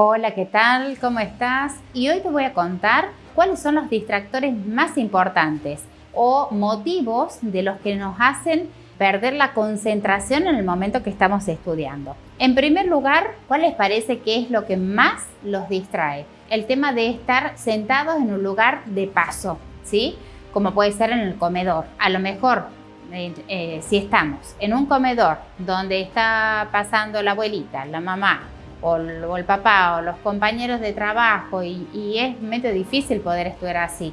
Hola, ¿qué tal? ¿Cómo estás? Y hoy te voy a contar cuáles son los distractores más importantes o motivos de los que nos hacen perder la concentración en el momento que estamos estudiando. En primer lugar, ¿cuál les parece que es lo que más los distrae? El tema de estar sentados en un lugar de paso, ¿sí? Como puede ser en el comedor. A lo mejor, eh, eh, si estamos en un comedor donde está pasando la abuelita, la mamá, o el, papá o los compañeros de trabajo y, es medio difícil poder estudiar así.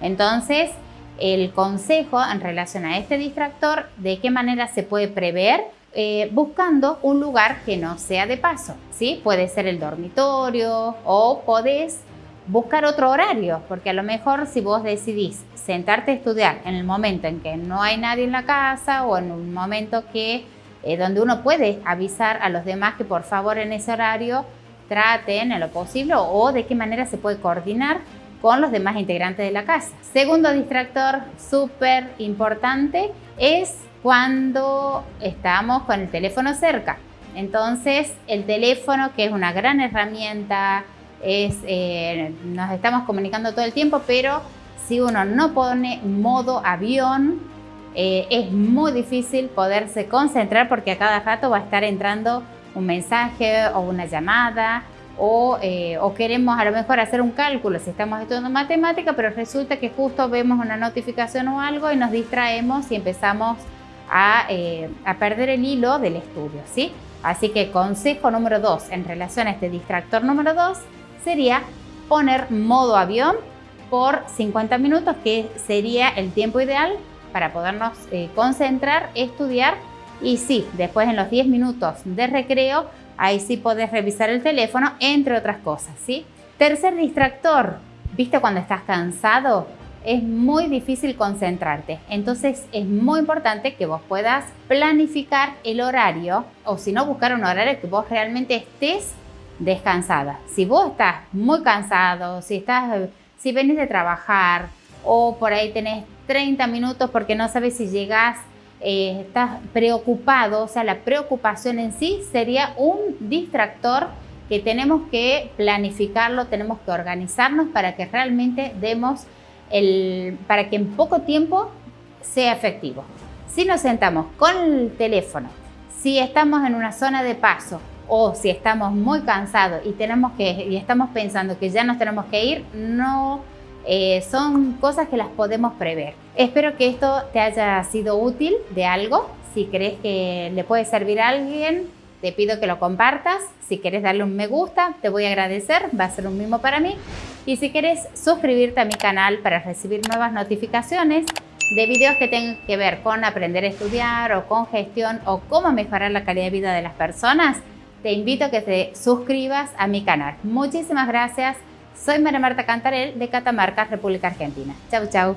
Entonces, el consejo en relación a este distractor, de qué manera se puede prever, eh, buscando un lugar que no sea de paso, ¿sí? Puede ser el dormitorio o podés buscar otro horario, porque a lo mejor si vos decidís sentarte a estudiar en el momento en que no hay nadie en la casa o en un momento que eh, donde uno puede avisar a los demás que por favor en ese horario traten en lo posible o de qué manera se puede coordinar con los demás integrantes de la casa. Segundo distractor súper importante es cuando estamos con el teléfono cerca. Entonces el teléfono que es una gran herramienta, es, eh, nos estamos comunicando todo el tiempo, pero si uno no pone modo avión, eh, es muy difícil poderse concentrar porque a cada rato va a estar entrando un mensaje o una llamada eh, o, queremos a lo mejor hacer un cálculo si estamos estudiando matemática, pero resulta que justo vemos una notificación o algo y nos distraemos y empezamos a, eh, perder el hilo del estudio, ¿sí? Así que consejo número dos en relación a este distractor número dos sería poner modo avión por 50 minutos, que sería el tiempo ideal para podernos eh, concentrar, estudiar y sí, después en los 10 minutos de recreo Ahí sí podés revisar el teléfono, entre otras cosas, ¿sí? Tercer distractor, ¿viste cuando estás cansado? Es muy difícil concentrarte, entonces es muy importante que vos puedas planificar el horario o si no buscar un horario que vos realmente estés descansada. Si vos estás muy cansado, si, estás, si venís de trabajar o por ahí tenés 30 minutos porque no sabes si llegás eh, estás preocupado, o sea, la preocupación en sí sería un distractor que tenemos que planificarlo, tenemos que organizarnos para que realmente demos el, para que en poco tiempo sea efectivo. Si nos sentamos con el teléfono, si estamos en una zona de paso o si estamos muy cansados y, tenemos que, y estamos pensando que ya nos tenemos que ir, no eh, son cosas que las podemos prever. Espero que esto te haya sido útil de algo. Si crees que le puede servir a alguien, te pido que lo compartas. Si quieres darle un me gusta, te voy a agradecer. Va a ser un mimo para mí. Y si quieres suscribirte a mi canal para recibir nuevas notificaciones de videos que tengan que ver con aprender a estudiar o con gestión o cómo mejorar la calidad de vida de las personas, te invito a que te suscribas a mi canal. Muchísimas gracias. Soy María Marta Cantarel de Catamarca, República Argentina. Chau, chau.